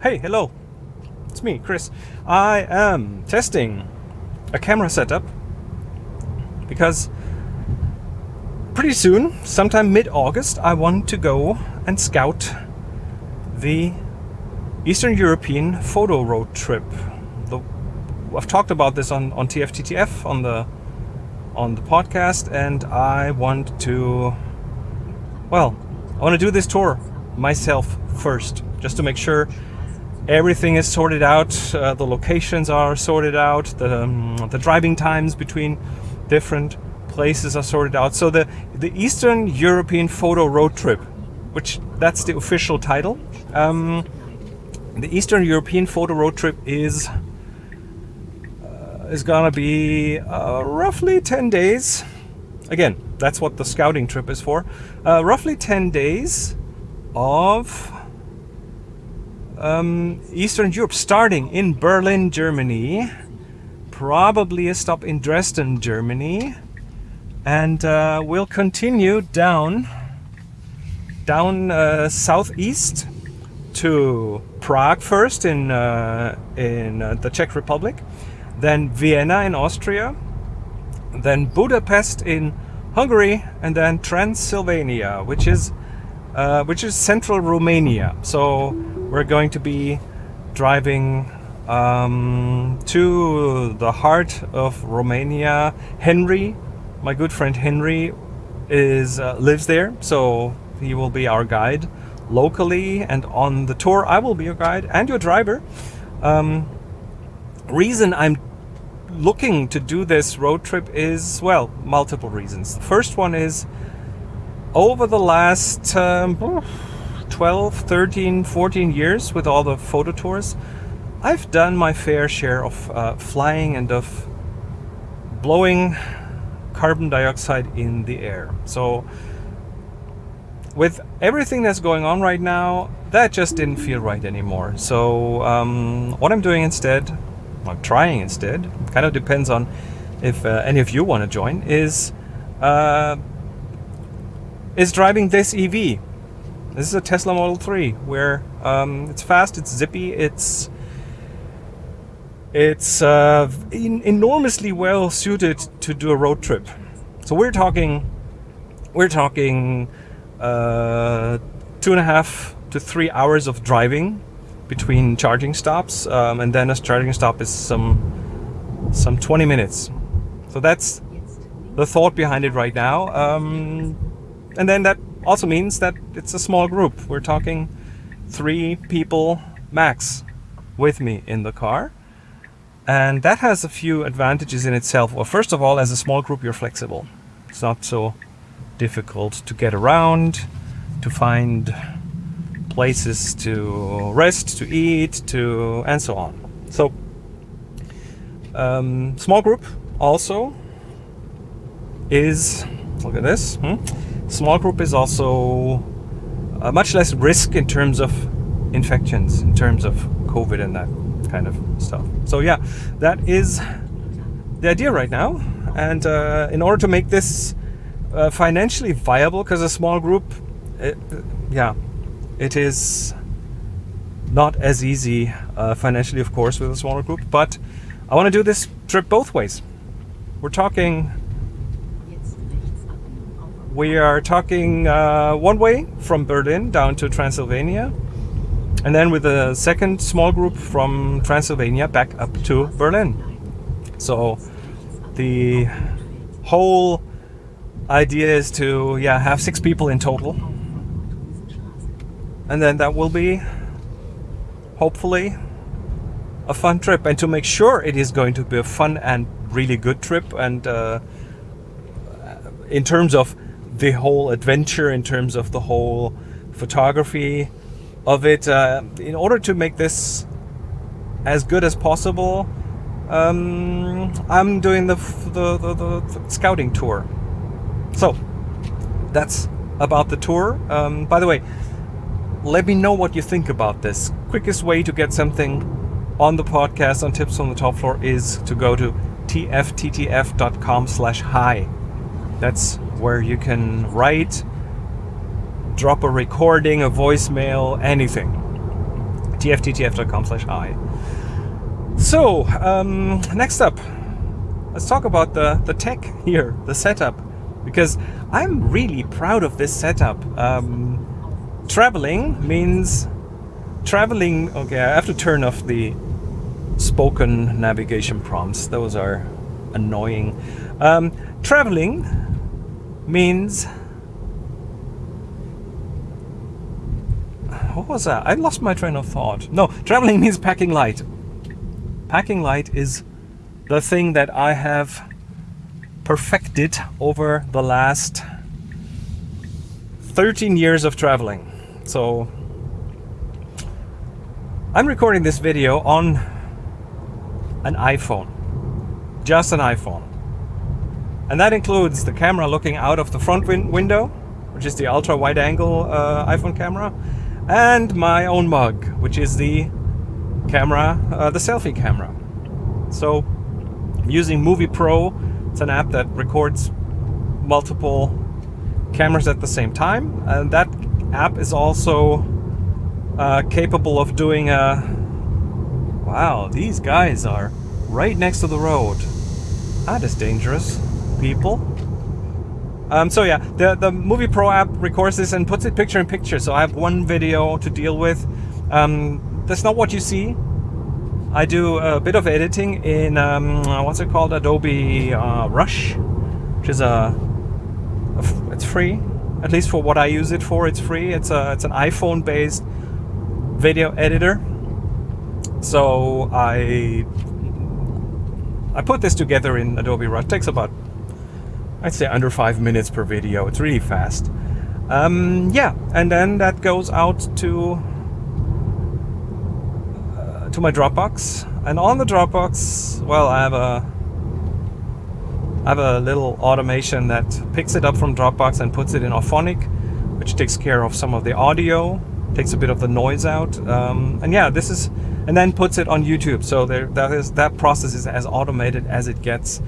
Hey, hello. It's me, Chris. I am testing a camera setup because pretty soon, sometime mid-August, I want to go and scout the Eastern European photo road trip. The, I've talked about this on, on TFTTF on the on the podcast and I want to well I want to do this tour myself first just to make sure everything is sorted out uh, the locations are sorted out the, um, the driving times between different places are sorted out. So the the Eastern European photo road trip which that's the official title um, the Eastern European photo road trip is uh, is gonna be uh, roughly 10 days. Again that's what the scouting trip is for. Uh, roughly 10 days of um, Eastern Europe, starting in Berlin, Germany, probably a stop in Dresden, Germany, and uh, we'll continue down down uh, southeast to Prague first in uh, in uh, the Czech Republic, then Vienna in Austria, then Budapest in Hungary, and then Transylvania, which is uh, which is central Romania. So we're going to be driving um, to the heart of Romania. Henry, my good friend Henry, is uh, lives there, so he will be our guide locally and on the tour. I will be your guide and your driver. Um, reason I'm looking to do this road trip is well, multiple reasons. The first one is over the last. Um, 12, 13, 14 years with all the photo tours, I've done my fair share of uh, flying and of blowing carbon dioxide in the air. So with everything that's going on right now, that just didn't feel right anymore. So um, what I'm doing instead, I'm trying instead, kind of depends on if uh, any of you want to join, is uh, is driving this EV. This is a Tesla Model 3 where um, it's fast, it's zippy, it's it's uh, in, enormously well suited to do a road trip. So we're talking we're talking uh, two and a half to three hours of driving between charging stops, um, and then a charging stop is some some 20 minutes. So that's the thought behind it right now. Um, and then that also means that it's a small group. We're talking three people max with me in the car. And that has a few advantages in itself. Well, first of all, as a small group, you're flexible. It's not so difficult to get around, to find places to rest, to eat, to and so on. So, um, small group also is look at this. Hmm? Small group is also uh, much less risk in terms of infections, in terms of COVID and that kind of stuff. So yeah, that is the idea right now. And uh, in order to make this uh, financially viable, because a small group, it, yeah, it is not as easy uh, financially, of course, with a smaller group. But I want to do this trip both ways. We're talking we are talking uh, one way from Berlin down to Transylvania, and then with a second small group from Transylvania back up to Berlin. So the whole idea is to yeah have six people in total, and then that will be hopefully a fun trip. And to make sure it is going to be a fun and really good trip, and uh, in terms of the whole adventure in terms of the whole photography of it. Uh, in order to make this as good as possible, um, I'm doing the, the, the, the, scouting tour. So that's about the tour. Um, by the way, let me know what you think about this. Quickest way to get something on the podcast on Tips on the Top Floor is to go to tfttf.com slash hi. That's where you can write, drop a recording, a voicemail, anything. tfttf.com slash i. So, um, next up, let's talk about the, the tech here, the setup, because I'm really proud of this setup. Um, traveling means traveling, okay, I have to turn off the spoken navigation prompts. Those are annoying. Um, traveling means what was that? I lost my train of thought. No, traveling means packing light. Packing light is the thing that I have perfected over the last 13 years of traveling. So I'm recording this video on an iPhone, just an iPhone. And that includes the camera looking out of the front win window, which is the ultra wide angle uh, iPhone camera, and my own mug, which is the camera, uh, the selfie camera. So I'm using Movie Pro. It's an app that records multiple cameras at the same time. And that app is also uh, capable of doing a... Wow, these guys are right next to the road. That is dangerous, people. Um, so yeah, the, the Movie Pro app records this and puts it picture in picture. So I have one video to deal with. Um, that's not what you see I do a bit of editing in um, what's it called Adobe uh, Rush which is a, it's free at least for what I use it for it's free it's a it's an iPhone based video editor so I I put this together in Adobe Rush it takes about I'd say under five minutes per video it's really fast um, yeah and then that goes out to to my Dropbox. And on the Dropbox, well, I have a I have a little automation that picks it up from Dropbox and puts it in Auphonic, which takes care of some of the audio, takes a bit of the noise out. Um, and yeah, this is, and then puts it on YouTube. So there, that is that process is as automated as it gets.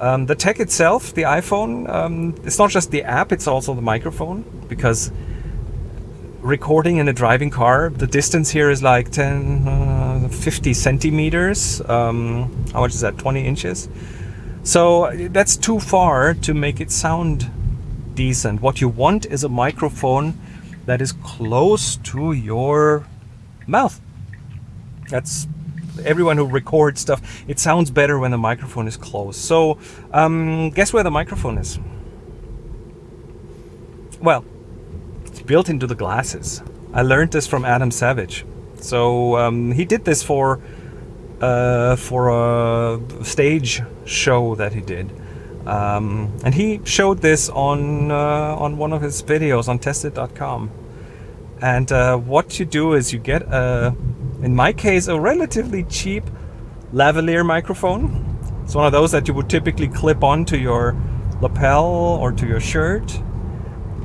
Um, the tech itself, the iPhone, um, it's not just the app, it's also the microphone because recording in a driving car, the distance here is like 10, uh, 50 centimeters. Um, how much is that? 20 inches. So that's too far to make it sound decent. What you want is a microphone that is close to your mouth. That's everyone who records stuff. It sounds better when the microphone is close. So um, guess where the microphone is? Well, it's built into the glasses. I learned this from Adam Savage. So um, he did this for uh, for a stage show that he did. Um, and he showed this on uh, on one of his videos on tested.com. And uh, what you do is you get a, in my case, a relatively cheap lavalier microphone. It's one of those that you would typically clip onto your lapel or to your shirt.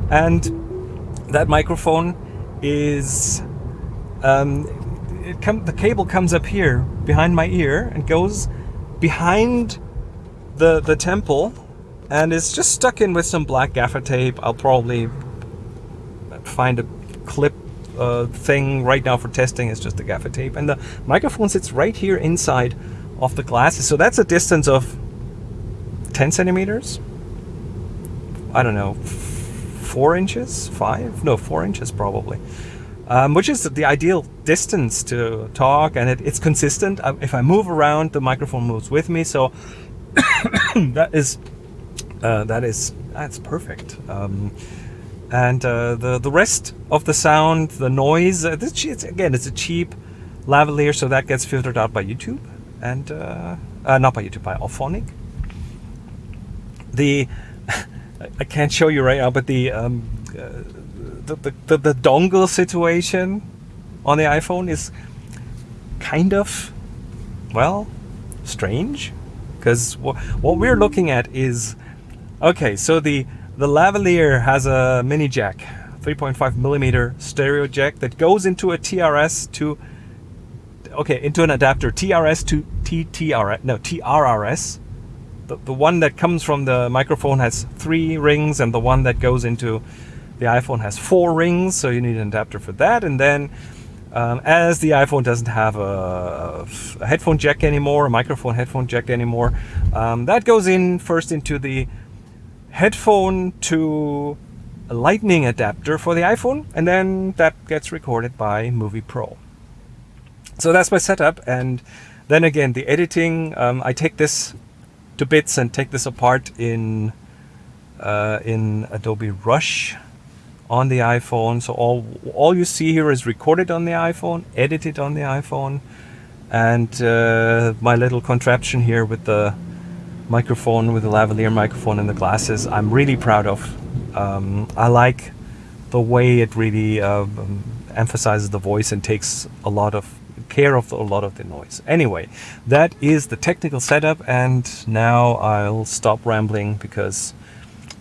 And that microphone is um, the cable comes up here behind my ear and goes behind the the temple and it's just stuck in with some black gaffer tape. I'll probably find a clip uh, thing right now for testing. is just the gaffer tape and the microphone sits right here inside of the glasses. So that's a distance of 10 centimeters. I don't know, four inches, five, no, four inches probably, um, which is the ideal distance to talk, and it, it's consistent. If I move around, the microphone moves with me, so that is uh, that is that's perfect. Um, and uh, the the rest of the sound, the noise, uh, this, it's, again, it's a cheap lavalier, so that gets filtered out by YouTube, and uh, uh, not by YouTube, by Auphonic. The I can't show you right now, but the, um, uh, the, the, the, the dongle situation on the iPhone is kind of, well, strange. Because what we're looking at is, okay, so the, the lavalier has a mini jack, 3.5 millimeter stereo jack that goes into a TRS to, okay, into an adapter, TRS to TTRS, no, TRRS the, the one that comes from the microphone has three rings and the one that goes into the iPhone has four rings so you need an adapter for that. And then Um, as the iPhone doesn't have a, a, headphone jack anymore, a microphone headphone jack anymore, um, that goes in first into the headphone to a lightning adapter for the iPhone, and then that gets recorded by Movie Pro. So that's my setup, and then again, the editing, um, I take this to bits and take this apart in uh, in Adobe Rush on the iPhone. So all all you see here is recorded on the iPhone, edited on the iPhone, and uh, my little contraption here with the microphone, with the lavalier microphone and the glasses, I'm really proud of. Um, I like the way it really uh, emphasizes the voice and takes a lot of care of the, a lot of the noise. Anyway, that is the technical setup and now I'll stop rambling because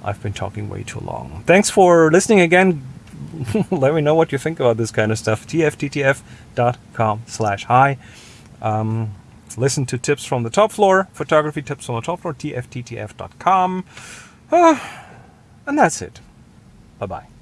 I've been talking way too long. Thanks for listening again. Let me know what you think about this kind of stuff. tfttf.com slash hi. Um, listen to tips from the top floor, photography tips from the top floor, tfttf.com. Uh, and that's it. Bye-bye.